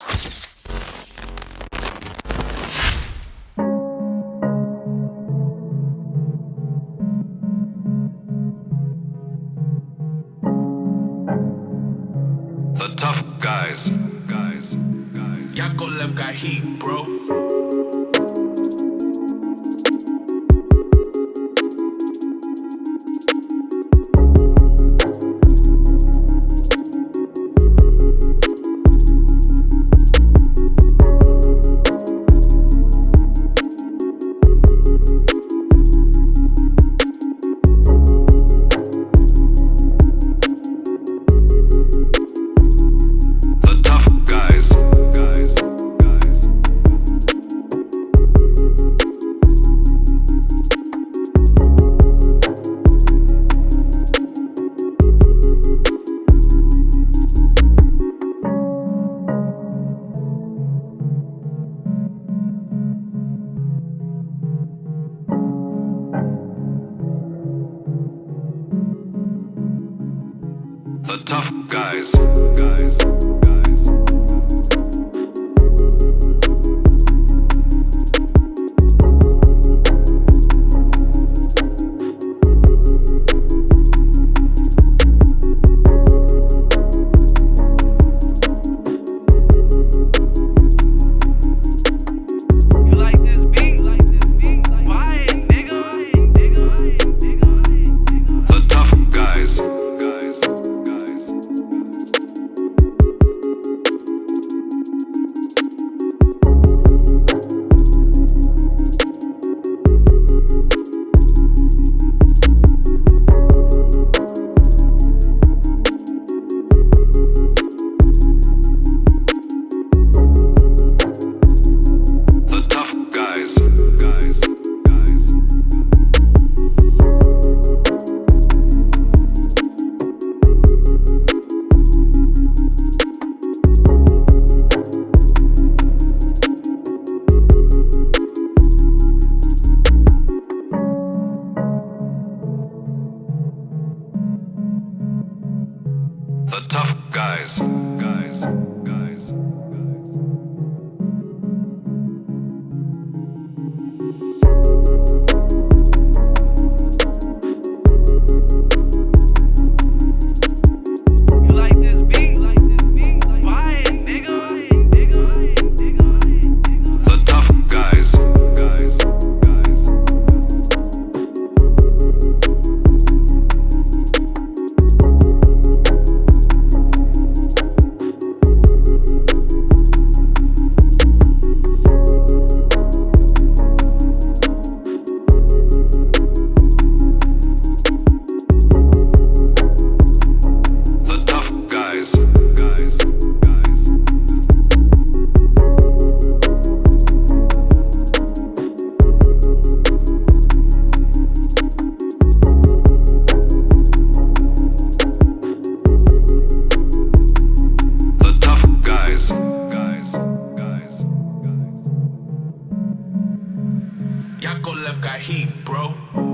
The tough guys. Guys. Guys. Yakult left got heat, bro. The tough guys. Guys. heat, bro.